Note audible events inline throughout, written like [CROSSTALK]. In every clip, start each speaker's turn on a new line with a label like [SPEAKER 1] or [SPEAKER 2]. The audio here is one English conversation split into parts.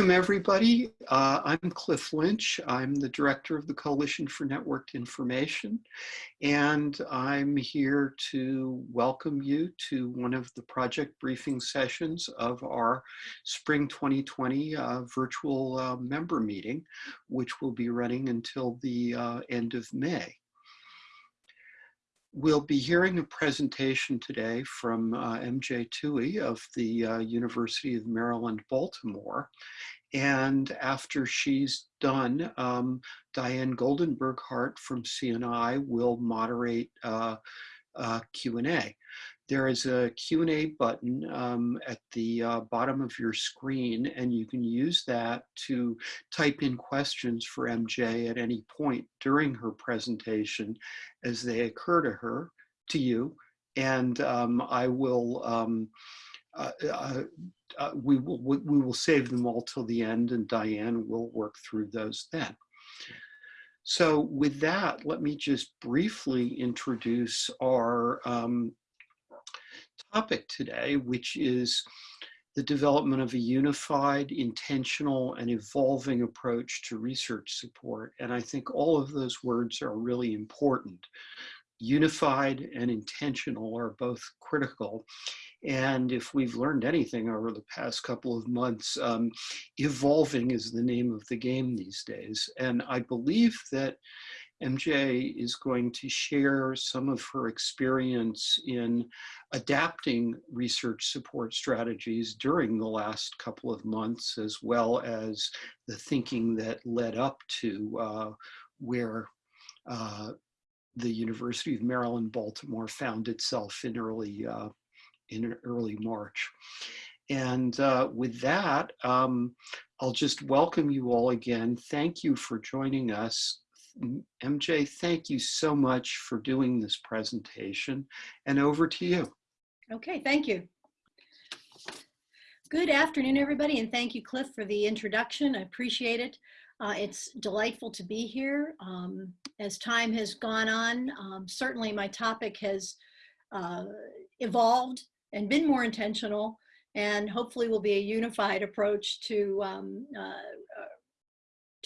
[SPEAKER 1] welcome everybody. Uh, I'm Cliff Lynch. I'm the director of the Coalition for Networked Information, and I'm here to welcome you to one of the project briefing sessions of our Spring 2020 uh, virtual uh, member meeting, which will be running until the uh, end of May. We'll be hearing a presentation today from uh, MJ Tooey of the uh, University of Maryland, Baltimore. And after she's done, um, Diane Goldenberg Hart from CNI will moderate uh, uh Q&A. There is a Q&A button um, at the uh, bottom of your screen, and you can use that to type in questions for MJ at any point during her presentation as they occur to her, to you, and um, I will, um, uh, uh, uh we, will, we will save them all till the end, and Diane will work through those then. So with that, let me just briefly introduce our um, topic today, which is the development of a unified, intentional, and evolving approach to research support. And I think all of those words are really important. Unified and intentional are both critical. And if we've learned anything over the past couple of months, um, evolving is the name of the game these days. And I believe that MJ is going to share some of her experience in adapting research support strategies during the last couple of months, as well as the thinking that led up to uh, where uh, the University of Maryland, Baltimore found itself in early, uh, in early March. And uh, with that, um, I'll just welcome you all again. Thank you for joining us MJ, thank you so much for doing this presentation and over to you.
[SPEAKER 2] Okay, thank you. Good afternoon, everybody, and thank you, Cliff, for the introduction. I appreciate it. Uh, it's delightful to be here. Um, as time has gone on, um, certainly my topic has uh, evolved and been more intentional and hopefully will be a unified approach to um, uh,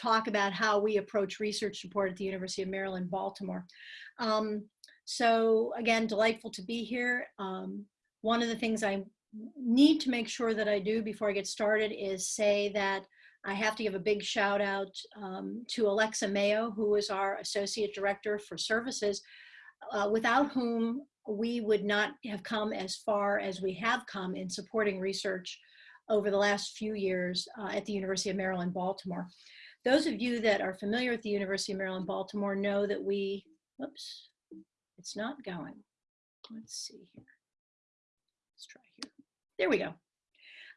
[SPEAKER 2] talk about how we approach research support at the University of Maryland, Baltimore. Um, so again, delightful to be here. Um, one of the things I need to make sure that I do before I get started is say that I have to give a big shout out um, to Alexa Mayo, who is our Associate Director for Services, uh, without whom we would not have come as far as we have come in supporting research over the last few years uh, at the University of Maryland, Baltimore. Those of you that are familiar with the University of Maryland, Baltimore know that we, whoops, it's not going. Let's see here. Let's try here. There we go.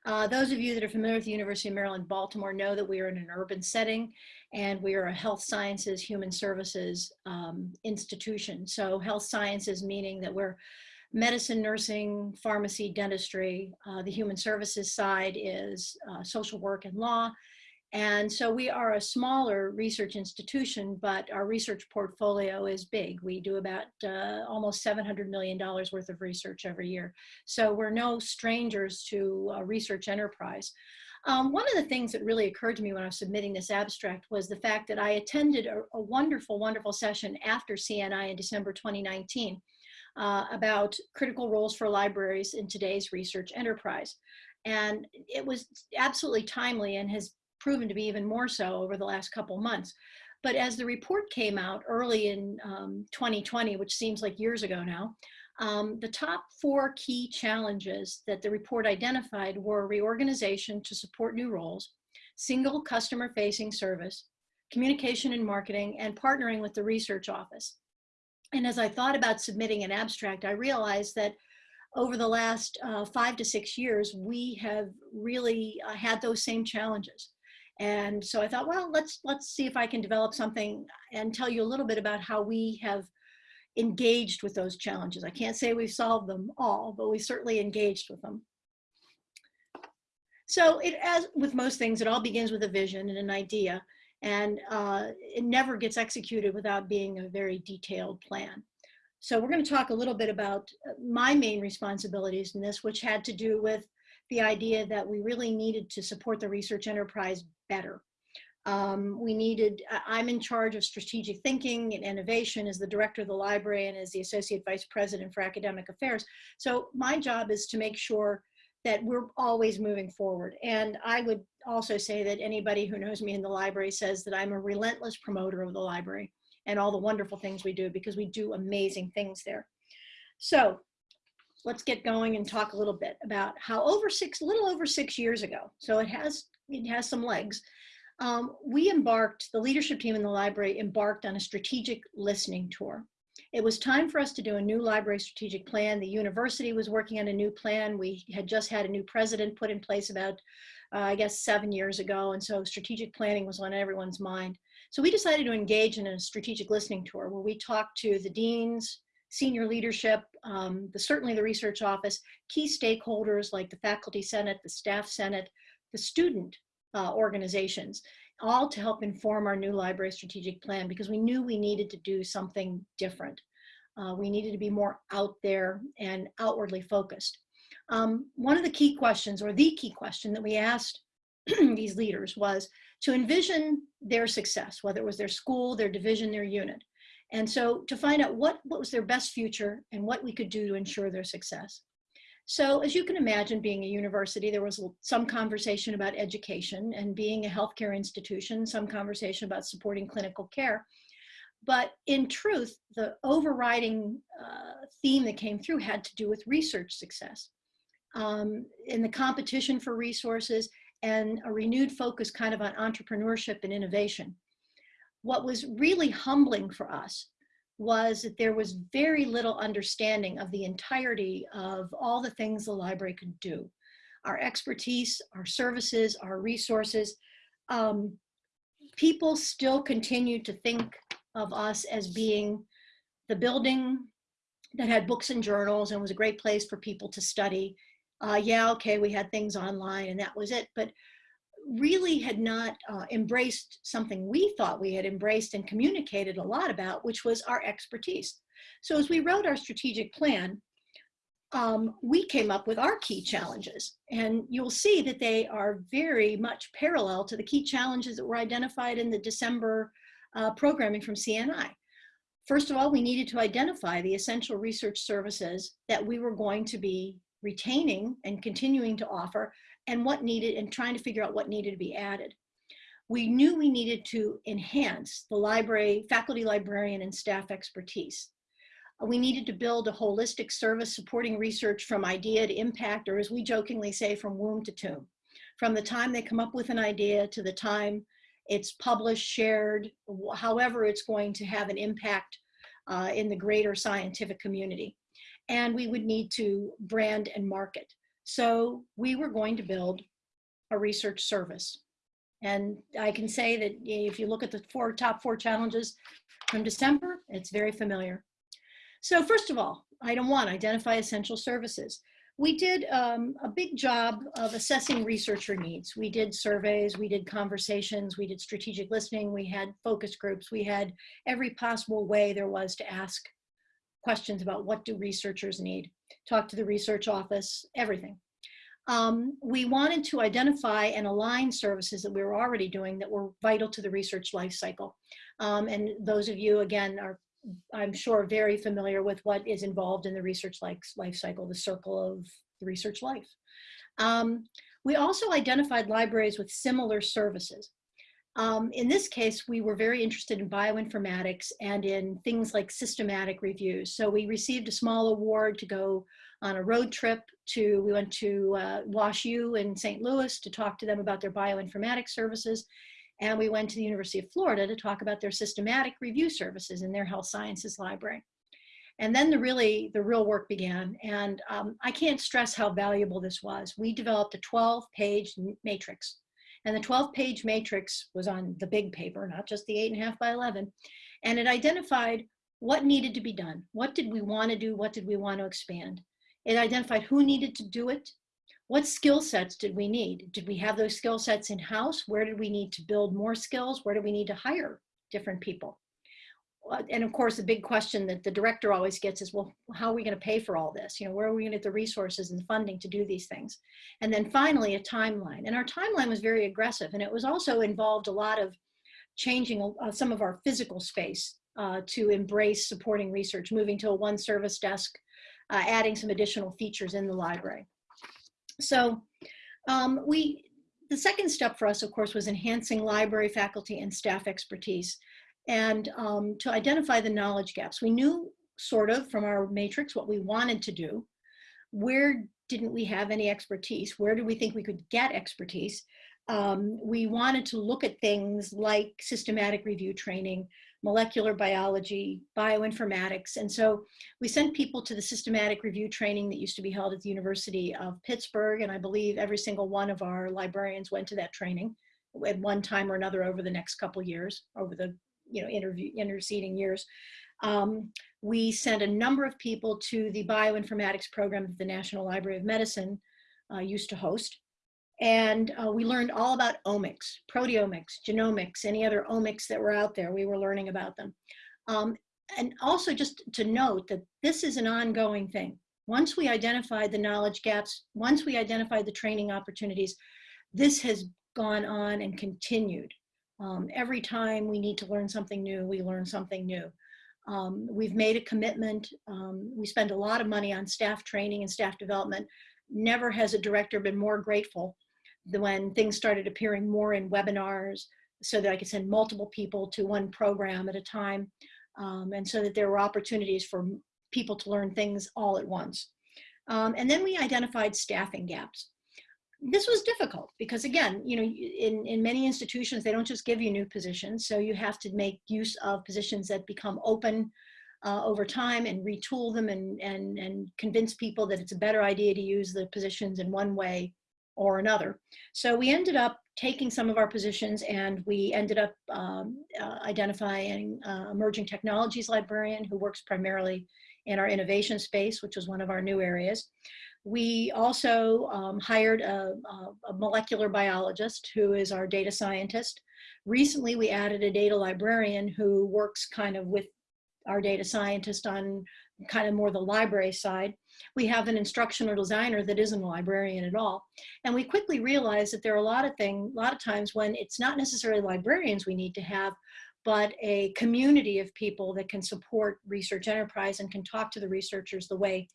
[SPEAKER 2] Uh, those of you that are familiar with the University of Maryland, Baltimore know that we are in an urban setting and we are a health sciences, human services um, institution. So health sciences meaning that we're medicine, nursing, pharmacy, dentistry. Uh, the human services side is uh, social work and law. And so we are a smaller research institution, but our research portfolio is big. We do about uh, almost $700 million worth of research every year. So we're no strangers to research enterprise. Um, one of the things that really occurred to me when I was submitting this abstract was the fact that I attended a, a wonderful, wonderful session after CNI in December 2019 uh, about critical roles for libraries in today's research enterprise. And it was absolutely timely and has proven to be even more so over the last couple months. But as the report came out early in um, 2020, which seems like years ago now, um, the top four key challenges that the report identified were reorganization to support new roles, single customer facing service, communication and marketing, and partnering with the research office. And as I thought about submitting an abstract, I realized that over the last uh, five to six years, we have really uh, had those same challenges. And so I thought, well, let's let's see if I can develop something and tell you a little bit about how we have engaged with those challenges. I can't say we've solved them all, but we certainly engaged with them. So it, as with most things, it all begins with a vision and an idea, and uh, it never gets executed without being a very detailed plan. So we're going to talk a little bit about uh, my main responsibilities in this, which had to do with the idea that we really needed to support the research enterprise better. Um, we needed, I'm in charge of strategic thinking and innovation as the director of the library and as the associate vice president for academic affairs. So my job is to make sure that we're always moving forward. And I would also say that anybody who knows me in the library says that I'm a relentless promoter of the library and all the wonderful things we do because we do amazing things there. So let's get going and talk a little bit about how over six, little over six years ago, so it has, it has some legs, um, we embarked, the leadership team in the library embarked on a strategic listening tour. It was time for us to do a new library strategic plan. The university was working on a new plan. We had just had a new president put in place about, uh, I guess, seven years ago. And so strategic planning was on everyone's mind. So we decided to engage in a strategic listening tour where we talked to the deans, senior leadership, um, the, certainly the research office, key stakeholders like the faculty senate, the staff senate, student uh, organizations, all to help inform our new library strategic plan because we knew we needed to do something different. Uh, we needed to be more out there and outwardly focused. Um, one of the key questions or the key question that we asked [CLEARS THROAT] these leaders was to envision their success, whether it was their school, their division, their unit. And so to find out what, what was their best future and what we could do to ensure their success. So as you can imagine, being a university, there was some conversation about education and being a healthcare institution, some conversation about supporting clinical care. But in truth, the overriding uh, theme that came through had to do with research success. Um, in the competition for resources and a renewed focus kind of on entrepreneurship and innovation. What was really humbling for us was that there was very little understanding of the entirety of all the things the library could do. Our expertise, our services, our resources. Um, people still continue to think of us as being the building that had books and journals and was a great place for people to study. Uh, yeah, okay, we had things online and that was it. But really had not uh, embraced something we thought we had embraced and communicated a lot about, which was our expertise. So as we wrote our strategic plan, um, we came up with our key challenges. And you'll see that they are very much parallel to the key challenges that were identified in the December uh, programming from CNI. First of all, we needed to identify the essential research services that we were going to be retaining and continuing to offer and what needed and trying to figure out what needed to be added. We knew we needed to enhance the library, faculty librarian and staff expertise. We needed to build a holistic service supporting research from idea to impact, or as we jokingly say, from womb to tomb. From the time they come up with an idea to the time it's published, shared, however it's going to have an impact uh, in the greater scientific community. And we would need to brand and market. So we were going to build a research service. And I can say that if you look at the four top four challenges from December, it's very familiar. So first of all, item one, identify essential services. We did um, a big job of assessing researcher needs. We did surveys, we did conversations, we did strategic listening, we had focus groups, we had every possible way there was to ask questions about what do researchers need, talk to the research office, everything. Um, we wanted to identify and align services that we were already doing that were vital to the research life cycle. Um, and those of you, again, are, I'm sure, very familiar with what is involved in the research life, life cycle, the circle of the research life. Um, we also identified libraries with similar services. Um, in this case, we were very interested in bioinformatics and in things like systematic reviews. So we received a small award to go on a road trip to, we went to uh, Wash U in St. Louis to talk to them about their bioinformatics services. And we went to the University of Florida to talk about their systematic review services in their health sciences library. And then the really, the real work began. And um, I can't stress how valuable this was. We developed a 12 page matrix and the 12 page matrix was on the big paper, not just the eight and a half by 11. And it identified what needed to be done. What did we want to do? What did we want to expand? It identified who needed to do it. What skill sets did we need? Did we have those skill sets in house? Where did we need to build more skills? Where do we need to hire different people? And of course, the big question that the director always gets is, well, how are we going to pay for all this? You know, where are we going to get the resources and funding to do these things? And then finally, a timeline. And our timeline was very aggressive, and it was also involved a lot of changing uh, some of our physical space uh, to embrace supporting research, moving to a one service desk, uh, adding some additional features in the library. So um, we, the second step for us, of course, was enhancing library faculty and staff expertise and um, to identify the knowledge gaps. We knew sort of from our matrix what we wanted to do. Where didn't we have any expertise? Where did we think we could get expertise? Um, we wanted to look at things like systematic review training, molecular biology, bioinformatics. And so we sent people to the systematic review training that used to be held at the University of Pittsburgh. And I believe every single one of our librarians went to that training at one time or another over the next couple years, over the you know interceding years. Um, we sent a number of people to the bioinformatics program that the National Library of Medicine uh, used to host. And uh, we learned all about omics, proteomics, genomics, any other omics that were out there, we were learning about them. Um, and also just to note that this is an ongoing thing. Once we identified the knowledge gaps, once we identified the training opportunities, this has gone on and continued. Um, every time we need to learn something new, we learn something new. Um, we've made a commitment. Um, we spend a lot of money on staff training and staff development. Never has a director been more grateful than when things started appearing more in webinars so that I could send multiple people to one program at a time um, and so that there were opportunities for people to learn things all at once. Um, and then we identified staffing gaps. This was difficult because again, you know, in, in many institutions, they don't just give you new positions. So you have to make use of positions that become open uh, over time and retool them and, and, and convince people that it's a better idea to use the positions in one way or another. So we ended up taking some of our positions and we ended up um, uh, identifying uh, emerging technologies librarian who works primarily in our innovation space, which was one of our new areas. We also um, hired a, a, molecular biologist who is our data scientist. Recently, we added a data librarian who works kind of with our data scientist on kind of more the library side. We have an instructional designer that isn't a librarian at all. And we quickly realized that there are a lot of things, a lot of times when it's not necessarily librarians we need to have, but a community of people that can support research enterprise and can talk to the researchers the way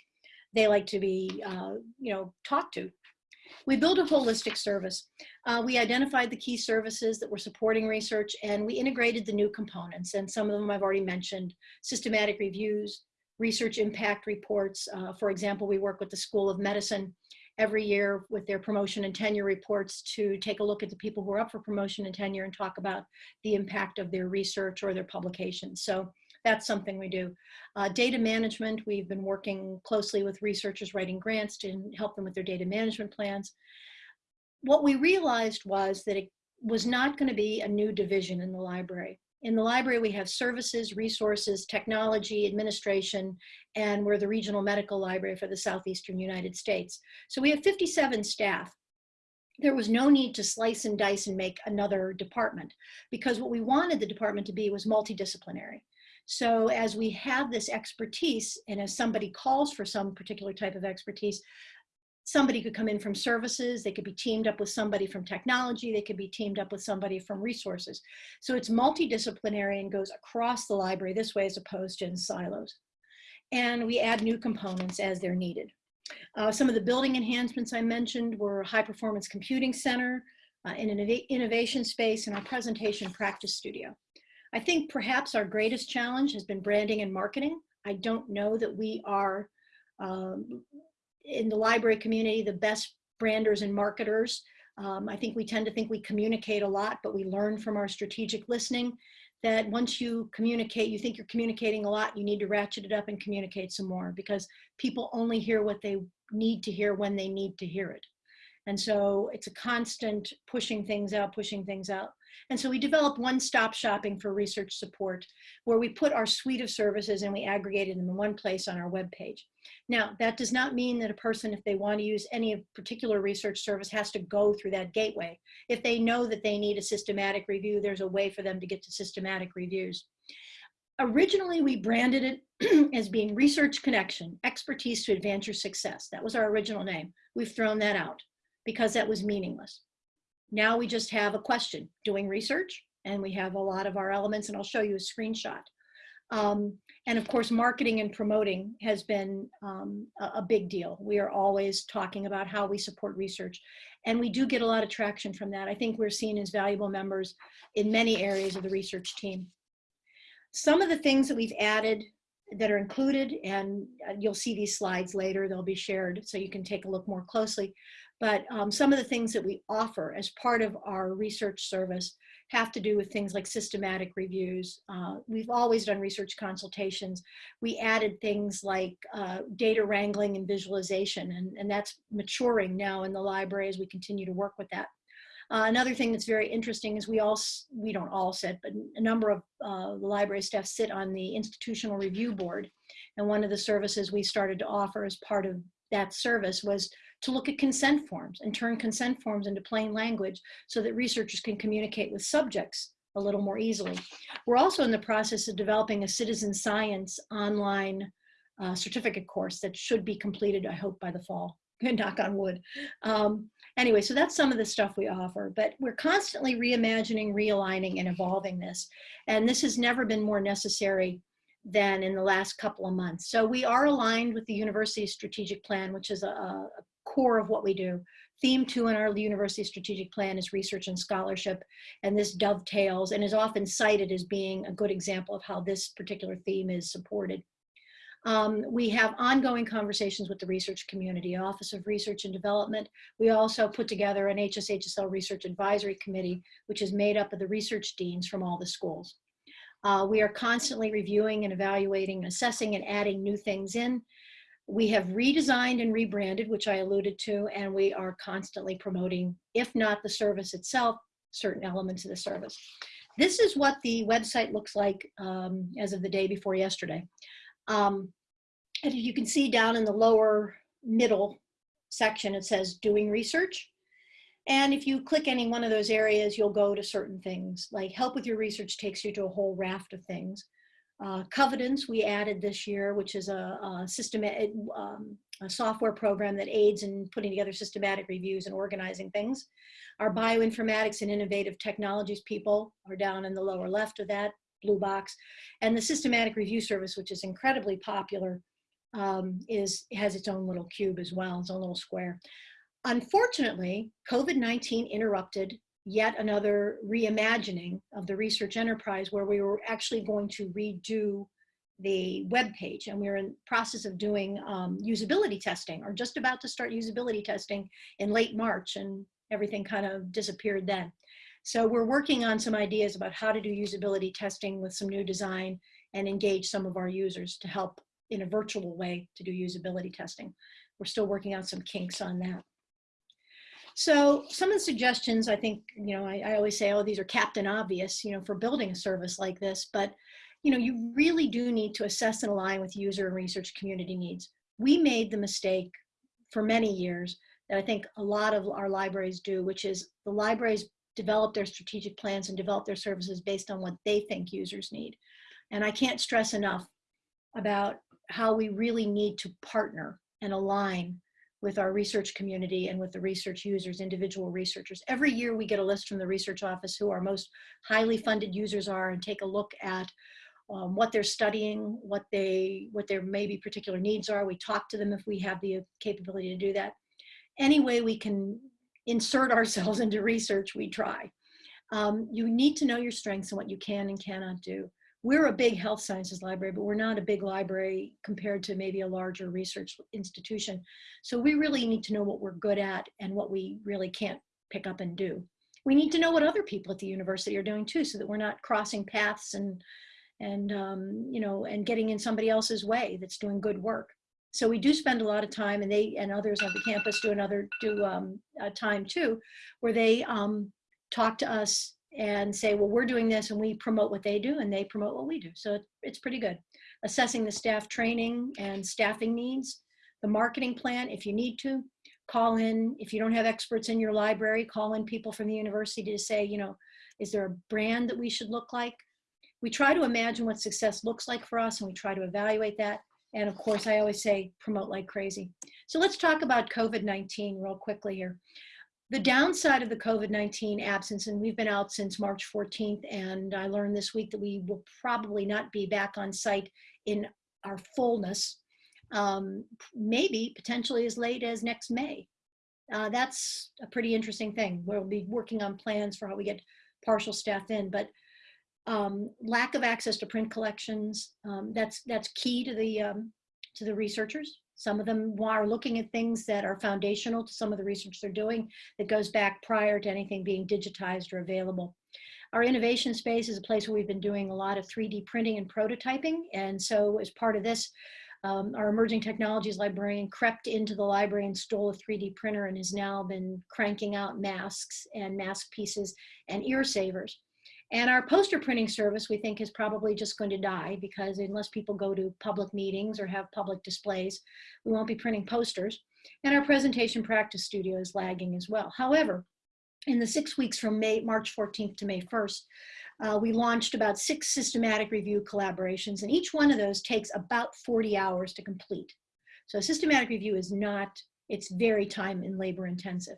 [SPEAKER 2] they like to be, uh, you know, talked to. We built a holistic service. Uh, we identified the key services that were supporting research and we integrated the new components and some of them I've already mentioned, systematic reviews, research impact reports. Uh, for example, we work with the School of Medicine every year with their promotion and tenure reports to take a look at the people who are up for promotion and tenure and talk about the impact of their research or their publications. So that's something we do. Uh, data management, we've been working closely with researchers writing grants to help them with their data management plans. What we realized was that it was not going to be a new division in the library. In the library, we have services, resources, technology, administration, and we're the regional medical library for the Southeastern United States. So we have 57 staff. There was no need to slice and dice and make another department because what we wanted the department to be was multidisciplinary. So as we have this expertise and as somebody calls for some particular type of expertise, somebody could come in from services, they could be teamed up with somebody from technology, they could be teamed up with somebody from resources. So it's multidisciplinary and goes across the library this way as opposed to in silos. And we add new components as they're needed. Uh, some of the building enhancements I mentioned were high performance computing center, uh, an innovation space, and our presentation practice studio. I think perhaps our greatest challenge has been branding and marketing. I don't know that we are um, in the library community, the best branders and marketers. Um, I think we tend to think we communicate a lot, but we learn from our strategic listening that once you communicate, you think you're communicating a lot, you need to ratchet it up and communicate some more because people only hear what they need to hear when they need to hear it. And so it's a constant pushing things out, pushing things out. And so we developed one-stop shopping for research support where we put our suite of services and we aggregated them in one place on our web page. Now, that does not mean that a person, if they want to use any particular research service, has to go through that gateway. If they know that they need a systematic review, there's a way for them to get to systematic reviews. Originally, we branded it [CLEARS THROAT] as being Research Connection, Expertise to Advance Your Success. That was our original name. We've thrown that out because that was meaningless. Now we just have a question, doing research, and we have a lot of our elements, and I'll show you a screenshot. Um, and of course, marketing and promoting has been um, a, a big deal. We are always talking about how we support research. And we do get a lot of traction from that. I think we're seen as valuable members in many areas of the research team. Some of the things that we've added that are included, and uh, you'll see these slides later, they'll be shared so you can take a look more closely. But um, some of the things that we offer as part of our research service have to do with things like systematic reviews. Uh, we've always done research consultations. We added things like uh, data wrangling and visualization, and, and that's maturing now in the library as we continue to work with that. Uh, another thing that's very interesting is we all, we don't all sit, but a number of uh, the library staff sit on the institutional review board. And one of the services we started to offer as part of that service was to look at consent forms and turn consent forms into plain language so that researchers can communicate with subjects a little more easily. We're also in the process of developing a citizen science online uh, certificate course that should be completed, I hope, by the fall. [LAUGHS] Knock on wood. Um, anyway, so that's some of the stuff we offer, but we're constantly reimagining, realigning, and evolving this. And this has never been more necessary than in the last couple of months. So we are aligned with the university's strategic plan, which is a, a core of what we do. Theme two in our university strategic plan is research and scholarship, and this dovetails and is often cited as being a good example of how this particular theme is supported. Um, we have ongoing conversations with the research community, Office of Research and Development. We also put together an HSHSL Research Advisory Committee, which is made up of the research deans from all the schools. Uh, we are constantly reviewing and evaluating, assessing and adding new things in. We have redesigned and rebranded, which I alluded to, and we are constantly promoting, if not the service itself, certain elements of the service. This is what the website looks like um, as of the day before yesterday. Um, and you can see down in the lower middle section, it says doing research. And if you click any one of those areas, you'll go to certain things like help with your research takes you to a whole raft of things. Uh, Covidence we added this year, which is a, a system, um, a software program that aids in putting together systematic reviews and organizing things. Our bioinformatics and innovative technologies people are down in the lower left of that blue box. And the systematic review service, which is incredibly popular, um, is has its own little cube as well, its own little square. Unfortunately, COVID-19 interrupted yet another reimagining of the research enterprise where we were actually going to redo the web page and we are in process of doing um, usability testing or just about to start usability testing in late March and everything kind of disappeared then. So we're working on some ideas about how to do usability testing with some new design and engage some of our users to help in a virtual way to do usability testing. We're still working out some kinks on that. So some of the suggestions, I think, you know, I, I, always say, oh, these are captain obvious, you know, for building a service like this, but, you know, you really do need to assess and align with user and research community needs. We made the mistake for many years that I think a lot of our libraries do, which is the libraries develop their strategic plans and develop their services based on what they think users need. And I can't stress enough about how we really need to partner and align with our research community and with the research users, individual researchers. Every year we get a list from the research office who our most highly funded users are and take a look at um, what they're studying, what they, what their maybe particular needs are. We talk to them if we have the capability to do that. Any way we can insert [LAUGHS] ourselves into research, we try. Um, you need to know your strengths and what you can and cannot do we're a big health sciences library, but we're not a big library compared to maybe a larger research institution. So we really need to know what we're good at and what we really can't pick up and do. We need to know what other people at the university are doing too, so that we're not crossing paths and, and um, you know, and getting in somebody else's way that's doing good work. So we do spend a lot of time, and they and others on the campus do another do um, time too, where they um, talk to us and say, well, we're doing this and we promote what they do and they promote what we do. So it's pretty good. Assessing the staff training and staffing needs, the marketing plan, if you need to, call in, if you don't have experts in your library, call in people from the university to say, you know, is there a brand that we should look like? we try to imagine what success looks like for us and we try to evaluate that. And of course, I always say promote like crazy. So let's talk about COVID-19 real quickly here. The downside of the COVID-19 absence, and we've been out since March 14th, and I learned this week that we will probably not be back on site in our fullness, um, maybe potentially as late as next May. Uh, that's a pretty interesting thing. We'll be working on plans for how we get partial staff in, but um, lack of access to print collections, um, that's, that's key to the, um, to the researchers. Some of them are looking at things that are foundational to some of the research they're doing that goes back prior to anything being digitized or available. Our innovation space is a place where we've been doing a lot of 3D printing and prototyping. And so as part of this, um, our emerging technologies librarian crept into the library and stole a 3D printer and has now been cranking out masks and mask pieces and ear savers. And our poster printing service, we think, is probably just going to die because unless people go to public meetings or have public displays, we won't be printing posters. And our presentation practice studio is lagging as well. However, in the six weeks from May, March 14th to May 1st, uh, we launched about six systematic review collaborations, and each one of those takes about 40 hours to complete. So systematic review is not, it's very time and labor intensive.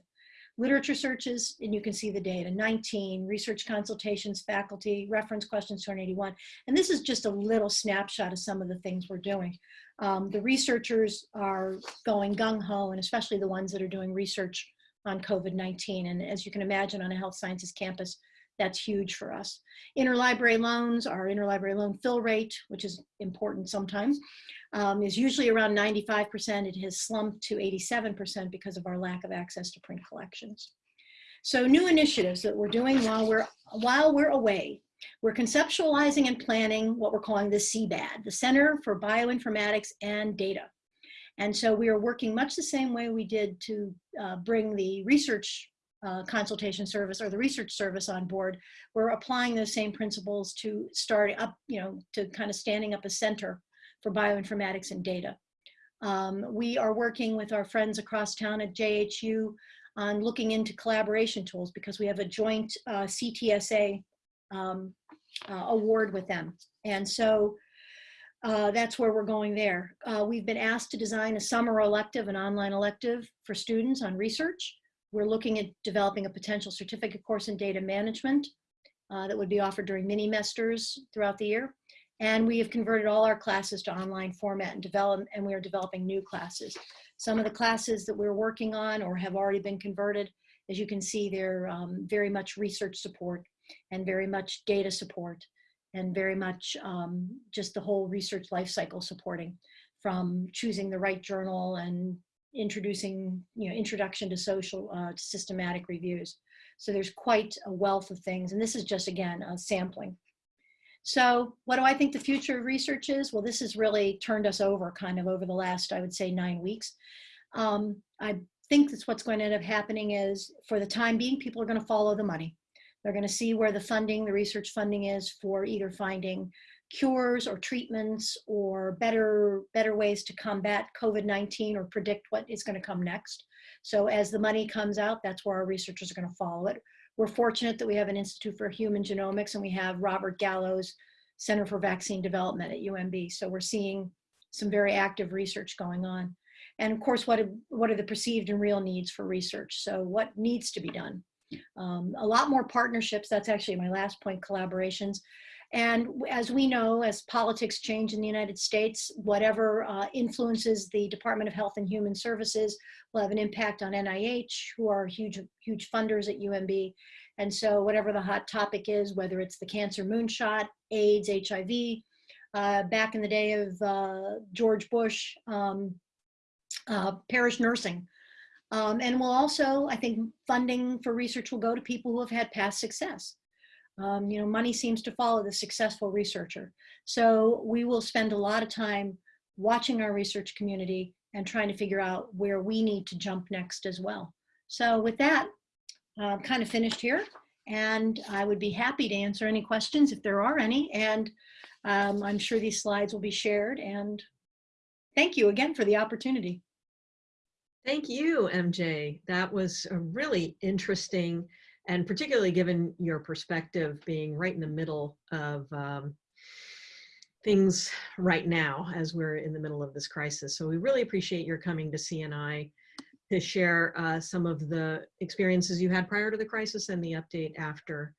[SPEAKER 2] Literature searches, and you can see the data, 19, research consultations, faculty, reference questions, 281. And this is just a little snapshot of some of the things we're doing. Um, the researchers are going gung-ho, and especially the ones that are doing research on COVID-19. And as you can imagine on a health sciences campus, that's huge for us. Interlibrary loans, our interlibrary loan fill rate, which is important sometimes, um, is usually around 95%. It has slumped to 87% because of our lack of access to print collections. So new initiatives that we're doing while we're, while we're away. We're conceptualizing and planning what we're calling the CBAD, the Center for Bioinformatics and Data. And so we are working much the same way we did to uh, bring the research uh, consultation service or the research service on board, we're applying those same principles to start up, you know, to kind of standing up a center for bioinformatics and data. Um, we are working with our friends across town at JHU on looking into collaboration tools because we have a joint uh, CTSA um, uh, award with them. And so uh, that's where we're going there. Uh, we've been asked to design a summer elective, an online elective for students on research. We're looking at developing a potential certificate course in data management uh, that would be offered during mini-mesters throughout the year. And we have converted all our classes to online format and develop, and we are developing new classes. Some of the classes that we're working on or have already been converted, as you can see, they're um, very much research support and very much data support and very much um, just the whole research life cycle supporting from choosing the right journal and introducing, you know, introduction to social, uh, to systematic reviews. So there's quite a wealth of things. And this is just, again, a sampling. So what do I think the future of research is? Well, this has really turned us over kind of over the last, I would say, nine weeks. Um, I think that's what's going to end up happening is for the time being, people are going to follow the money. They're going to see where the funding, the research funding is for either finding cures or treatments or better, better ways to combat COVID-19 or predict what is going to come next. So as the money comes out, that's where our researchers are going to follow it. We're fortunate that we have an Institute for Human Genomics and we have Robert Gallo's Center for Vaccine Development at UMB. So we're seeing some very active research going on. And of course, what, what are the perceived and real needs for research? So what needs to be done? Um, a lot more partnerships, that's actually my last point, collaborations. And as we know, as politics change in the United States, whatever uh, influences the Department of Health and Human Services will have an impact on NIH, who are huge, huge funders at UMB. And so whatever the hot topic is, whether it's the cancer moonshot, AIDS, HIV, uh, back in the day of uh, George Bush, um, uh, parish nursing. Um, and will also, I think, funding for research will go to people who have had past success. Um, you know, money seems to follow the successful researcher. So we will spend a lot of time watching our research community and trying to figure out where we need to jump next as well. So with that, I'm kind of finished here and I would be happy to answer any questions if there are any. And um, I'm sure these slides will be shared and thank you again for the opportunity.
[SPEAKER 3] Thank you, MJ. That was a really interesting and particularly given your perspective being right in the middle of um, things right now as we're in the middle of this crisis. So we really appreciate your coming to CNI to share uh, some of the experiences you had prior to the crisis and the update after.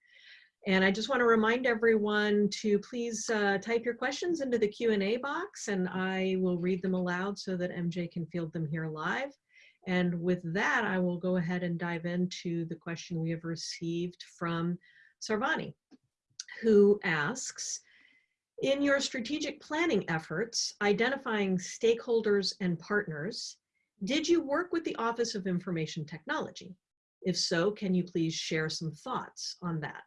[SPEAKER 3] And I just want to remind everyone to please uh, type your questions into the Q&A box and I will read them aloud so that MJ can field them here live. And with that, I will go ahead and dive into the question we have received from Sarvani, who asks, in your strategic planning efforts, identifying stakeholders and partners, did you work with the Office of Information Technology? If so, can you please share some thoughts on that?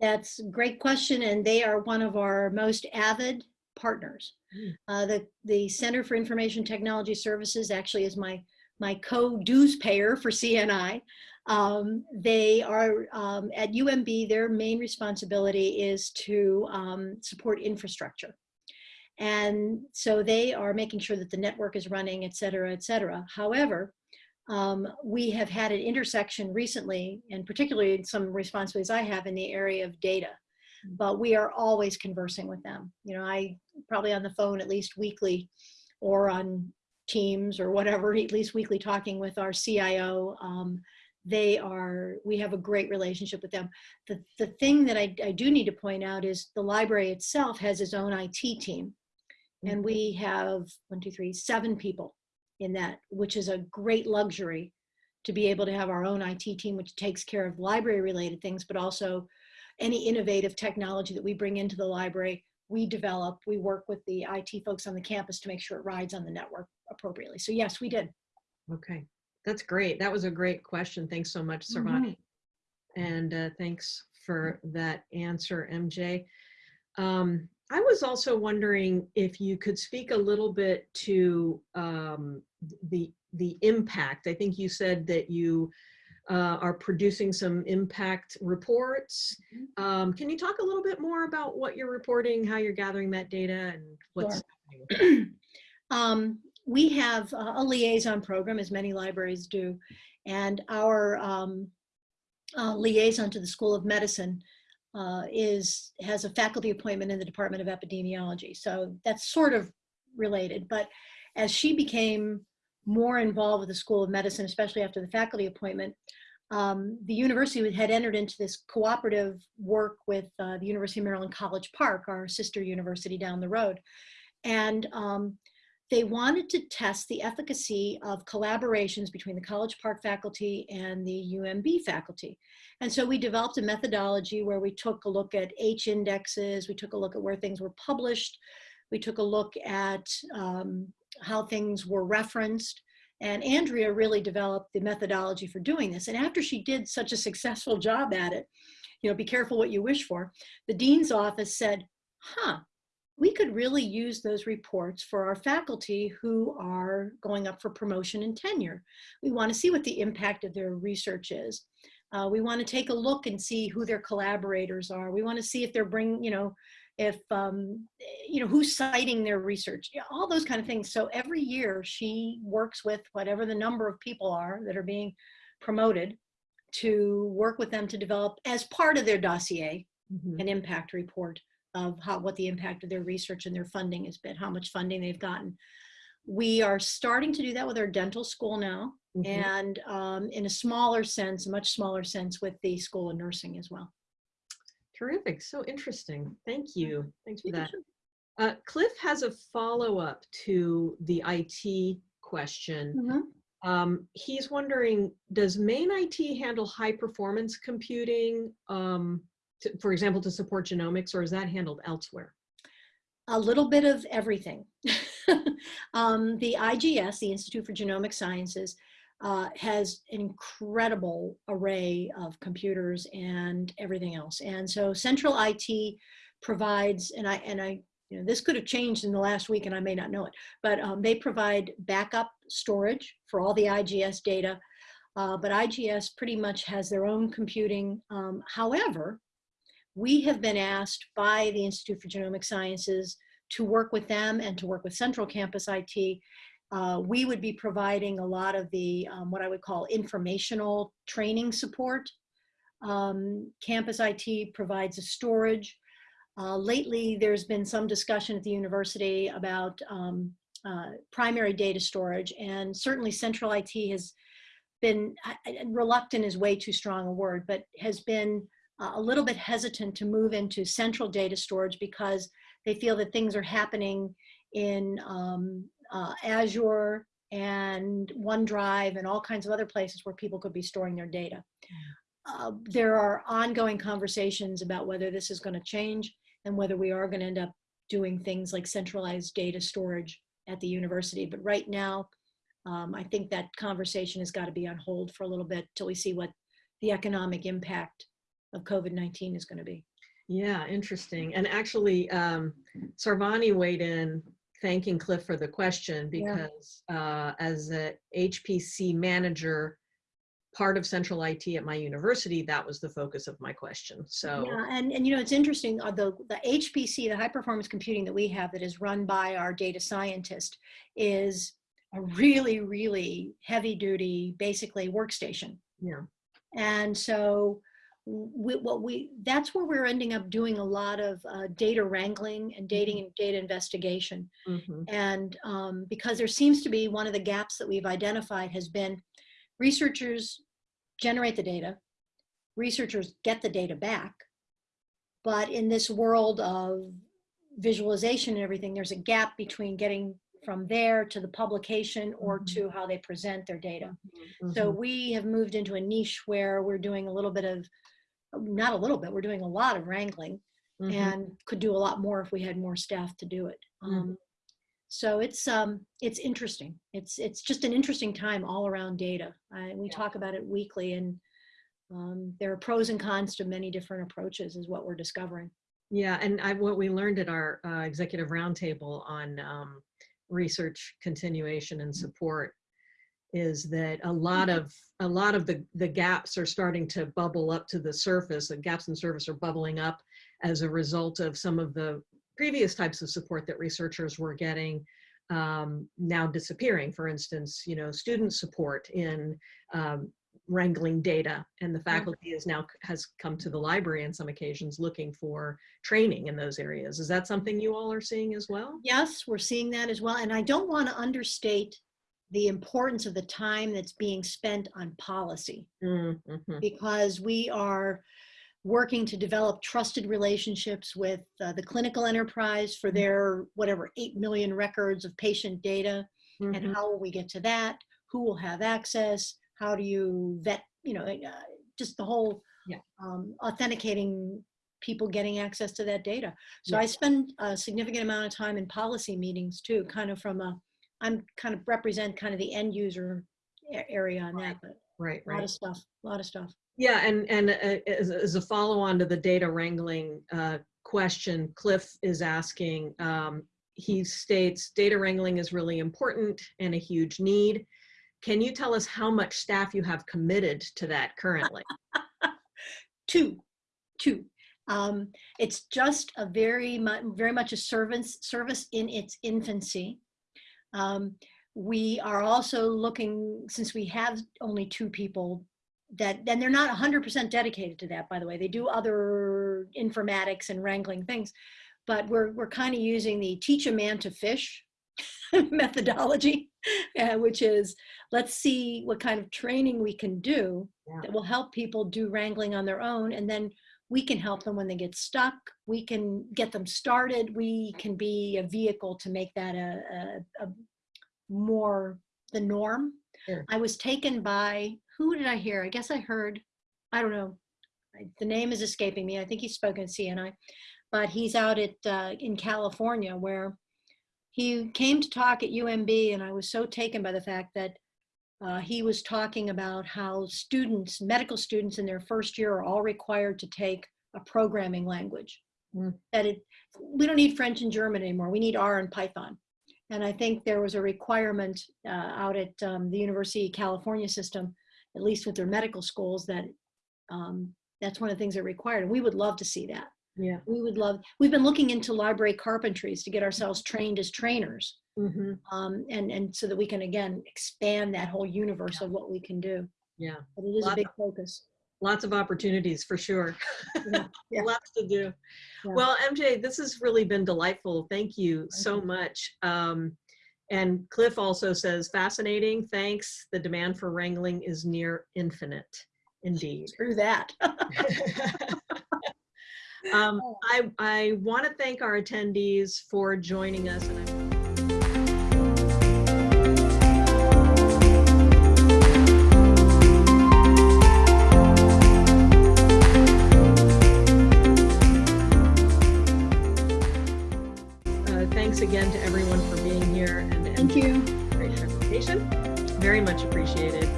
[SPEAKER 2] That's a great question, and they are one of our most avid partners.
[SPEAKER 3] Mm.
[SPEAKER 2] Uh, the, the Center for Information Technology Services actually is my, my co-dues payer for CNI. Um, they are um, at UMB, their main responsibility is to um, support infrastructure. And so they are making sure that the network is running, et cetera, et cetera. However, um, we have had an intersection recently, and particularly some responsibilities I have in the area of data, but we are always conversing with them. You know, I probably on the phone at least weekly or on Teams or whatever, at least weekly talking with our CIO. Um, they are, we have a great relationship with them. The, the thing that I, I do need to point out is the library itself has its own IT team. And we have one, two, three, seven people in that, which is a great luxury to be able to have our own IT team, which takes care of library related things, but also any innovative technology that we bring into the library, we develop, we work with the IT folks on the campus to make sure it rides on the network appropriately. So yes, we did.
[SPEAKER 3] Okay, that's great. That was a great question. Thanks so much, Sarvani. And uh, thanks for that answer, MJ. Um, I was also wondering if you could speak a little bit to um, the the impact. I think you said that you uh, are producing some impact reports. Um, can you talk a little bit more about what you're reporting, how you're gathering that data, and what's
[SPEAKER 2] Sure.
[SPEAKER 3] happening? [CLEARS THROAT]
[SPEAKER 2] Um, we have a liaison program, as many libraries do, and our um, uh, liaison to the School of Medicine uh, is has a faculty appointment in the Department of Epidemiology. So that's sort of related. But as she became more involved with the School of Medicine, especially after the faculty appointment, um, the university had entered into this cooperative work with uh, the University of Maryland College Park, our sister university down the road. And um, they wanted to test the efficacy of collaborations between the College Park faculty and the UMB faculty. And so we developed a methodology where we took a look at H indexes, we took a look at where things were published, we took a look at um, how things were referenced. And Andrea really developed the methodology for doing this. And after she did such a successful job at it, you know, be careful what you wish for, the dean's office said, huh, we could really use those reports for our faculty who are going up for promotion and tenure. We want to see what the impact of their research is. Uh, we want to take a look and see who their collaborators are. We want to see if they're bringing, you know, if, um, you know, who's citing their research, all those kind of things. So every year she works with whatever the number of people are that are being promoted to work with them to develop as part of their dossier,
[SPEAKER 3] Mhm.
[SPEAKER 2] an impact report of how what the impact of their research and their funding has been, how much funding they've gotten. We are starting to do that with our dental school now,
[SPEAKER 3] Mhm.
[SPEAKER 2] and um, in a smaller sense, a much smaller sense with the School of Nursing as well.
[SPEAKER 3] Terrific. So interesting. Thank you. Thanks for that. Uh, Cliff has a follow-up to the IT question.
[SPEAKER 2] Mhm.
[SPEAKER 3] Um, he's wondering, does main IT handle high performance computing, um, to, for example, to support genomics, or is that handled elsewhere?
[SPEAKER 2] A little bit of everything. [LAUGHS] um, the IGS, the Institute for Genomic Sciences, uh, has an incredible array of computers and everything else. And so Central IT provides, and I, and I, you know, this could have changed in the last week and I may not know it, but um, they provide backup storage for all the IGS data. Uh, but IGS pretty much has their own computing. Um, however, we have been asked by the Institute for Genomic Sciences to work with them and to work with Central Campus IT. Uh, we would be providing a lot of the, um, what I would call informational training support Um, campus IT provides a storage. Uh, lately, there's been some discussion at the university about um, uh, primary data storage, and certainly central IT has been reluctant is way too strong a word, but has been uh, a little bit hesitant to move into central data storage because they feel that things are happening in um, uh, Azure and OneDrive and all kinds of other places where people could be storing their data. Uh, there are ongoing conversations about whether this is going to change and whether we are going to end up doing things like centralized data storage at the university. But right now, um, I think that conversation has got to be on hold for a little bit till we see what the economic impact of COVID-19 is going to be.
[SPEAKER 3] Yeah, interesting. And actually, um, Sarvani weighed in thanking Cliff for the question
[SPEAKER 2] Yeah.
[SPEAKER 3] because uh, as a HPC manager, part of central IT at my university, that was the focus of my question. So
[SPEAKER 2] Yeah, and, and you know, it's interesting, uh, the, the HPC, the high performance computing that we have that is run by our data scientist is a really, really heavy duty, basically workstation.
[SPEAKER 3] yeah,
[SPEAKER 2] And so we, what we, that's where we're ending up doing a lot of uh, data wrangling and dating and data investigation.
[SPEAKER 3] mhm,
[SPEAKER 2] And um, because there seems to be one of the gaps that we've identified has been researchers generate the data, researchers get the data back, but in this world of visualization and everything, there's a gap between getting from there to the publication or
[SPEAKER 3] Mhm.
[SPEAKER 2] to how they present their data. So
[SPEAKER 3] mhm,
[SPEAKER 2] we have moved into a niche where we're doing a little bit of, not a little bit, we're doing a lot of wrangling
[SPEAKER 3] mhm.
[SPEAKER 2] and could do a lot more if we had more staff to do it.
[SPEAKER 3] Mhm.
[SPEAKER 2] Um, so it's um, it's interesting. It's it's just an interesting time all around data. I, we
[SPEAKER 3] Yeah.
[SPEAKER 2] talk about it weekly, and um, there are pros and cons to many different approaches, is what we're discovering.
[SPEAKER 3] Yeah, and I, what we learned at our uh, executive roundtable on um, research continuation and support is that a lot of a lot of the the gaps are starting to bubble up to the surface. The gaps in service are bubbling up as a result of some of the previous types of support that researchers were getting um, now disappearing. For instance, you know, student support in um, wrangling data and the faculty is now has come to the library on some occasions looking for training in those areas. Is that something you all are seeing as well?
[SPEAKER 2] Yes, we're seeing that as well, and I don't want to understate the importance of the time that's being spent on policy.
[SPEAKER 3] Mm, mhm,
[SPEAKER 2] because we are working to develop trusted relationships with uh, the clinical enterprise for their whatever 8 million records of patient data and
[SPEAKER 3] mhm.
[SPEAKER 2] how will we get to that who will have access how do you vet you know uh, just the whole
[SPEAKER 3] Yeah.
[SPEAKER 2] um, authenticating people getting access to that data so
[SPEAKER 3] Yeah.
[SPEAKER 2] i spend a significant amount of time in policy meetings too kind of from a i'm kind of represent kind of the end user area on that but
[SPEAKER 3] Right,
[SPEAKER 2] a lot
[SPEAKER 3] right.
[SPEAKER 2] of stuff a lot of stuff
[SPEAKER 3] Yeah, and, and uh, as, as a follow on to the data wrangling uh, question, Cliff is asking, um, he states data wrangling is really important and a huge need. Can you tell us how much staff you have committed to that currently? [LAUGHS]
[SPEAKER 2] two two um, it's just a very much very much a service service in its infancy um, we are also looking since we have only two people that then they're not 100% dedicated to that by the way they do other informatics and wrangling things but we're we're kind of using the teach a man to fish [LAUGHS] methodology uh, which is let's see what kind of training we can do
[SPEAKER 3] Yeah.
[SPEAKER 2] that will help people do wrangling on their own and then we can help them when they get stuck. We can get them started. We can be a vehicle to make that a, a, a more the norm.
[SPEAKER 3] Sure.
[SPEAKER 2] i was taken by who did i hear? I guess i heard i don't know. I- the name is escaping me. I think he's spoken at cni but he's out at uh, in california where he came to talk at umb and i was so taken by the fact that uh, he was talking about how students, medical students in their first year are all required to take a programming language.
[SPEAKER 3] Mm.
[SPEAKER 2] That it, we don't need French and German anymore. We need R and Python. And I think there was a requirement uh, out at um, the University of California system, at least with their medical schools, that um, that's one of the things that required. And we would love to see that.
[SPEAKER 3] Yeah.
[SPEAKER 2] We would love, we've been looking into library carpentries to get ourselves trained as trainers
[SPEAKER 3] hmm
[SPEAKER 2] um, and and so that we can again expand that whole universe of what we can do.
[SPEAKER 3] Yeah.
[SPEAKER 2] But it is a
[SPEAKER 3] Lot
[SPEAKER 2] big focus.
[SPEAKER 3] Lots of opportunities for sure.
[SPEAKER 2] Yeah, [LAUGHS] yeah.
[SPEAKER 3] Lots to do.
[SPEAKER 2] Yeah.
[SPEAKER 3] Well, MJ, this has really been delightful. Thank you so
[SPEAKER 2] you.
[SPEAKER 3] much. Um, and Cliff also says, fascinating. Thanks. The demand for wrangling is near infinite. Indeed.
[SPEAKER 2] Through that. [LAUGHS] [LAUGHS]
[SPEAKER 3] um, I, I want to thank our attendees for joining us. Again to everyone for being here and
[SPEAKER 2] Thank you.
[SPEAKER 3] great presentation. Very much appreciated.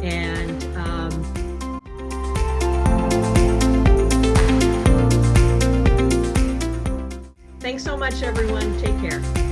[SPEAKER 3] And um, thanks so much, everyone. Take care.